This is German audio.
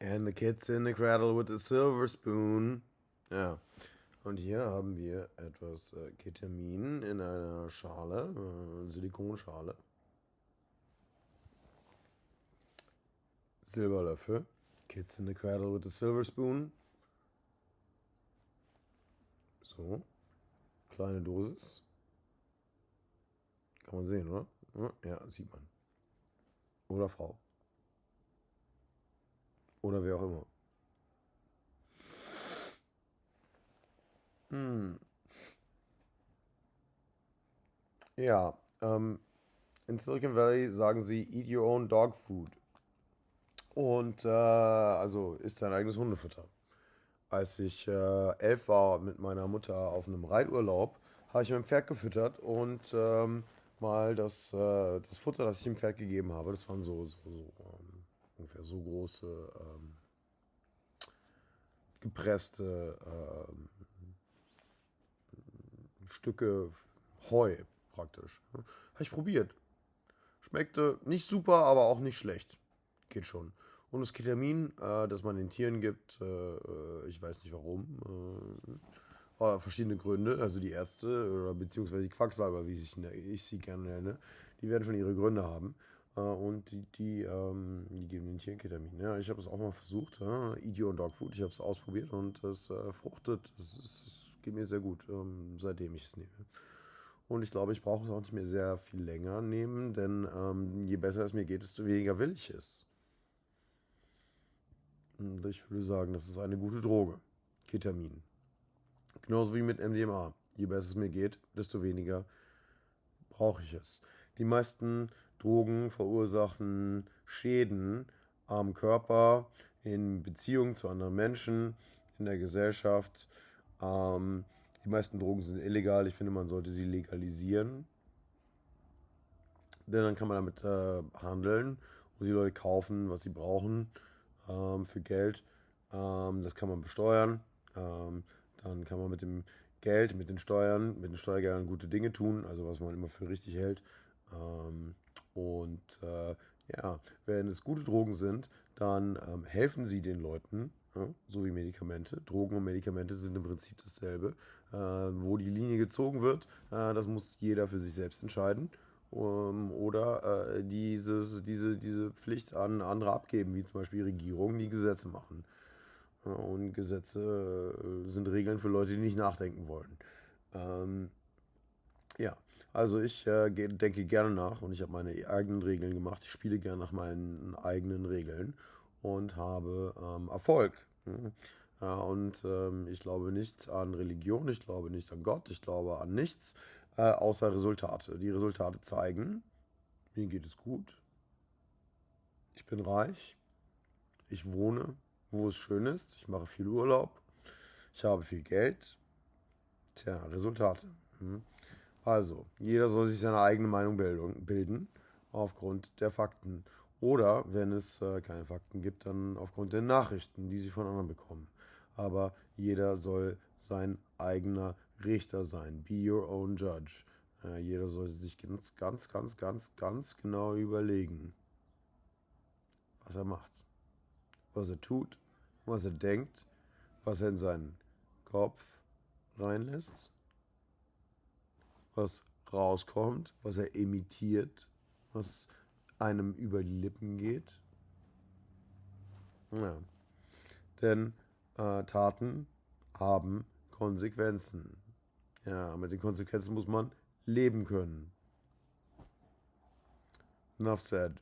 And the kids in the cradle with a silver spoon. Ja. Und hier haben wir etwas äh, Ketamin in einer Schale, äh, Silikonschale. Silberlöffel. Kids in the cradle with a silver spoon. So. Kleine Dosis. Kann man sehen, oder? Ja, sieht man. Oder Frau. Oder wer auch immer. Hm. Ja, ähm, in Silicon Valley sagen sie, eat your own dog food. Und äh, also isst dein eigenes Hundefutter. Als ich äh, elf war mit meiner Mutter auf einem Reiturlaub, habe ich mein Pferd gefüttert und ähm, mal das, äh, das Futter, das ich dem Pferd gegeben habe, das waren so, so, so ähm, ungefähr so große ähm, gepresste ähm, Stücke Heu praktisch. Habe ich probiert. Schmeckte nicht super, aber auch nicht schlecht. Geht schon. Und das Ketamin, äh, das man den Tieren gibt, äh, äh ich weiß nicht warum, äh, verschiedene Gründe, also die Ärzte oder beziehungsweise die Quacksalber, wie ich, ich sie gerne nenne, die werden schon ihre Gründe haben. Äh, und die, die, ähm, die geben den Tieren Ketamin. Ja, ich habe es auch mal versucht, ja, Idio und Dogfood, ich habe es ausprobiert und es äh, fruchtet. Es, es, geht mir sehr gut, ähm, seitdem ich es nehme. Und ich glaube, ich brauche es auch nicht mehr sehr viel länger nehmen, denn ähm, je besser es mir geht, desto weniger will ich es. Und ich würde sagen, das ist eine gute Droge. Ketamin. Genauso wie mit MDMA. Je besser es mir geht, desto weniger brauche ich es. Die meisten Drogen verursachen Schäden am Körper, in Beziehungen zu anderen Menschen, in der Gesellschaft. Ähm, die meisten Drogen sind illegal. Ich finde, man sollte sie legalisieren. Denn dann kann man damit äh, handeln und die Leute kaufen, was sie brauchen ähm, für Geld. Ähm, das kann man besteuern. Ähm, dann kann man mit dem Geld, mit den Steuern, mit den Steuergeldern gute Dinge tun, also was man immer für richtig hält. Ähm, und äh, ja, wenn es gute Drogen sind, dann ähm, helfen sie den Leuten, ja, so wie Medikamente. Drogen und Medikamente sind im Prinzip dasselbe. Äh, wo die Linie gezogen wird, äh, das muss jeder für sich selbst entscheiden. Um, oder äh, dieses, diese, diese Pflicht an andere abgeben, wie zum Beispiel Regierungen, die Gesetze machen. und Gesetze äh, sind Regeln für Leute, die nicht nachdenken wollen. Ähm, ja, also ich äh, denke gerne nach und ich habe meine eigenen Regeln gemacht. Ich spiele gerne nach meinen eigenen Regeln und habe ähm, Erfolg. Mhm. Ja, und ähm, ich glaube nicht an Religion, ich glaube nicht an Gott, ich glaube an nichts äh, außer Resultate. Die Resultate zeigen, mir geht es gut, ich bin reich, ich wohne, wo es schön ist, ich mache viel Urlaub, ich habe viel Geld. Tja, Resultate. Hm. Also, jeder soll sich seine eigene Meinung bilden aufgrund der Fakten. Oder, wenn es äh, keine Fakten gibt, dann aufgrund der Nachrichten, die sie von anderen bekommen. Aber jeder soll sein eigener Richter sein. Be your own judge. Äh, jeder soll sich ganz, ganz, ganz, ganz, ganz genau überlegen, was er macht. Was er tut, was er denkt, was er in seinen Kopf reinlässt was rauskommt, was er imitiert, was einem über die Lippen geht. Ja. Denn äh, Taten haben Konsequenzen. Ja, mit den Konsequenzen muss man leben können. Enough said.